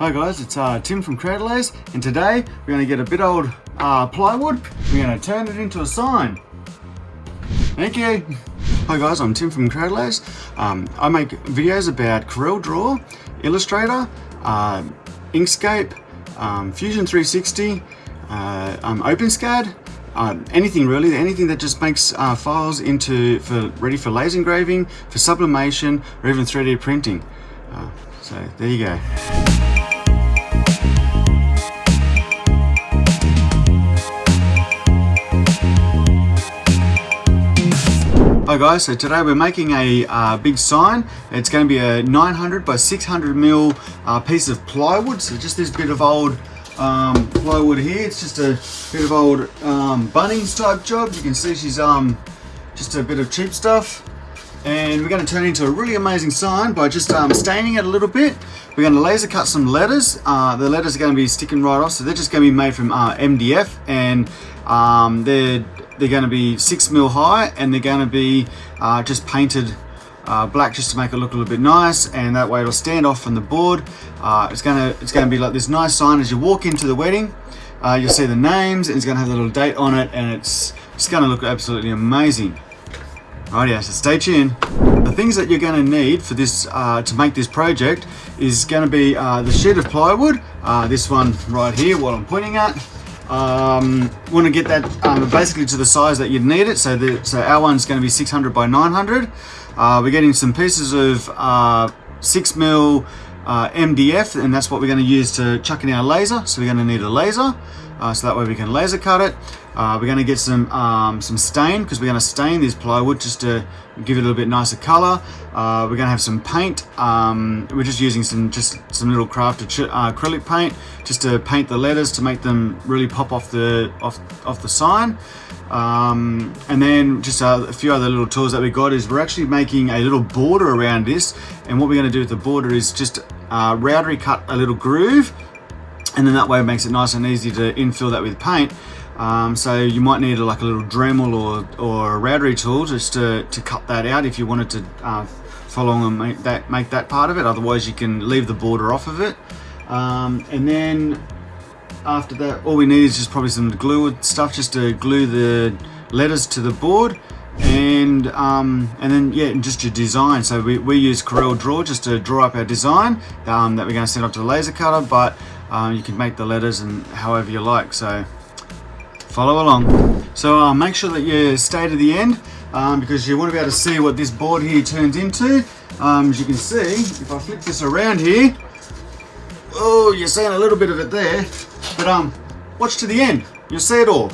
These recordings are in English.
Hi guys, it's uh, Tim from Creatalays and today we're going to get a bit old uh, plywood, we're going to turn it into a sign. Thank you. Hi guys, I'm Tim from Creatalays. Um, I make videos about Corel Draw, Illustrator, uh, Inkscape, um, Fusion 360, uh, um, OpenSCAD, uh, anything really, anything that just makes uh, files into for ready for laser engraving, for sublimation, or even 3D printing. Uh, so there you go. Hi guys, so today we're making a uh, big sign. It's going to be a 900 by 600 mil uh, piece of plywood. So just this bit of old um, plywood here. It's just a bit of old um, Bunnings type job. You can see she's um, just a bit of cheap stuff. And we're going to turn into a really amazing sign by just um, staining it a little bit. We're going to laser cut some letters. Uh, the letters are going to be sticking right off, so they're just going to be made from uh, MDF, and um, they're they're going to be six mil high, and they're going to be uh, just painted uh, black just to make it look a little bit nice and that way it'll stand off from the board uh, it's gonna it's gonna be like this nice sign as you walk into the wedding uh, you'll see the names and it's gonna have a little date on it and it's it's gonna look absolutely amazing Alrighty, so stay tuned. The things that you're going to need for this uh, to make this project is going to be uh, the sheet of plywood, uh, this one right here, what I'm pointing at. Um, want to get that um, basically to the size that you'd need it. So, so our one's going to be 600 by 900. Uh, we're getting some pieces of uh, 6 mil uh, MDF and that's what we're going to use to chuck in our laser. So we're going to need a laser. Uh, so that way we can laser cut it. Uh, we're going to get some um, some stain because we're going to stain this plywood just to give it a little bit nicer color. Uh, we're going to have some paint. Um, we're just using some just some little crafted uh, acrylic paint just to paint the letters to make them really pop off the off off the sign. Um, and then just a, a, few other little tools that we got is we're actually making a little border around this. And what we're going to do with the border is just uh, cut a little groove and then that way it makes it nice and easy to infill that with paint. Um, so you might need a, like a little Dremel or, or a rotary tool just to, to cut that out if you wanted to uh, follow and make that, make that part of it. Otherwise you can leave the border off of it. Um, and then after that, all we need is just probably some glue stuff just to glue the letters to the board and um, and then yeah just your design so we, we use Corel Draw just to draw up our design um, that we're going to send off to the laser cutter but um, you can make the letters and however you like so follow along. So uh, make sure that you stay to the end um, because you want to be able to see what this board here turns into. Um, as you can see if I flip this around here oh you're seeing a little bit of it there but um watch to the end. You'll see it all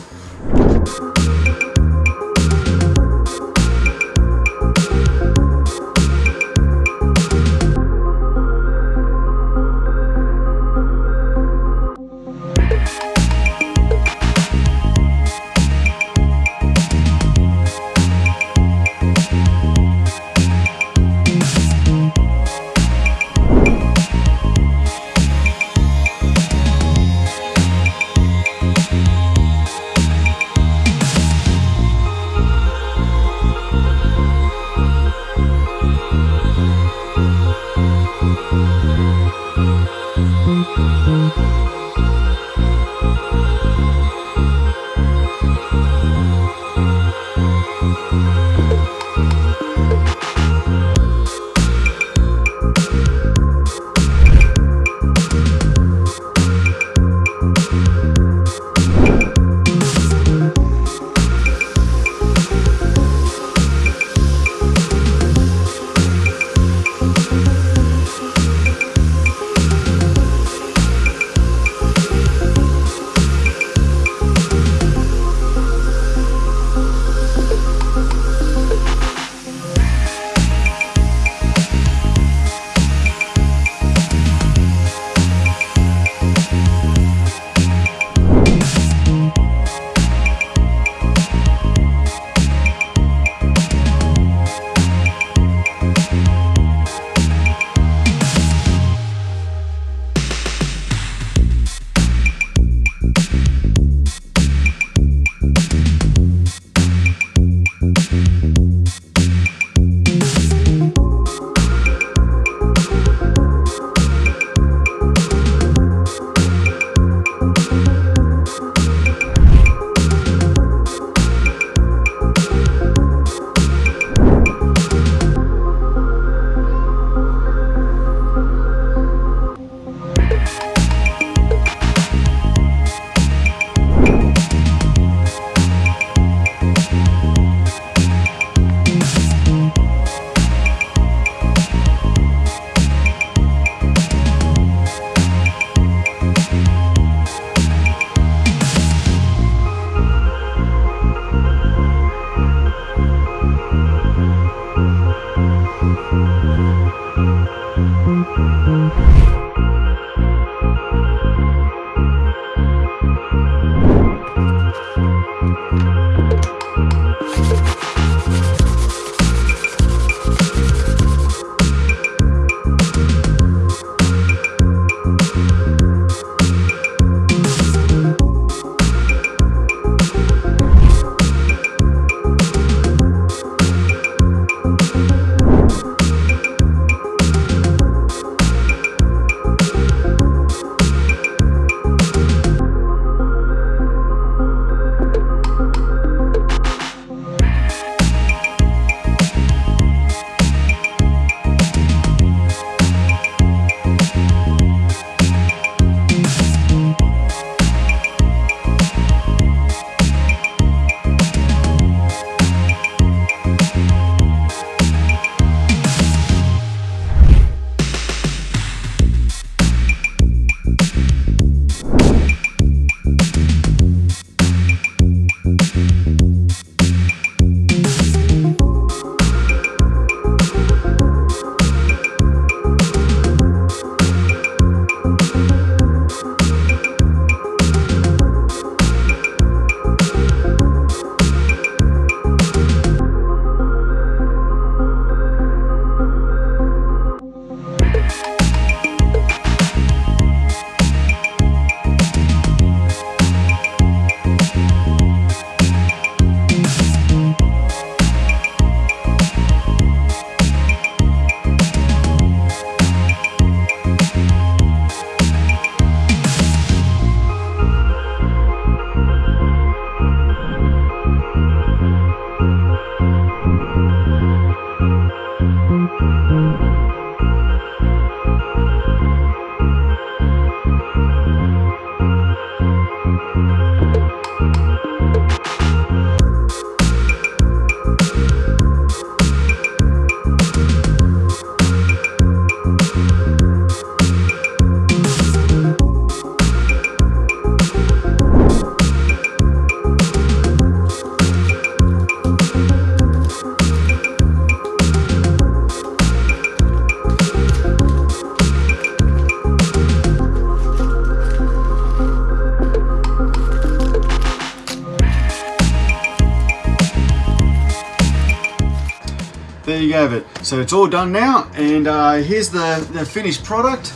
there you have it. So it's all done now, and uh, here's the, the finished product.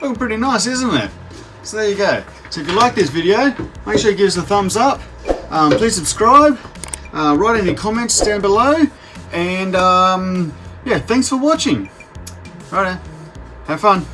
Looking pretty nice, isn't it? So there you go. So if you like this video, make sure you give us a thumbs up. Um, please subscribe. Uh, write any comments down below. And um, yeah, thanks for watching. Right, have fun.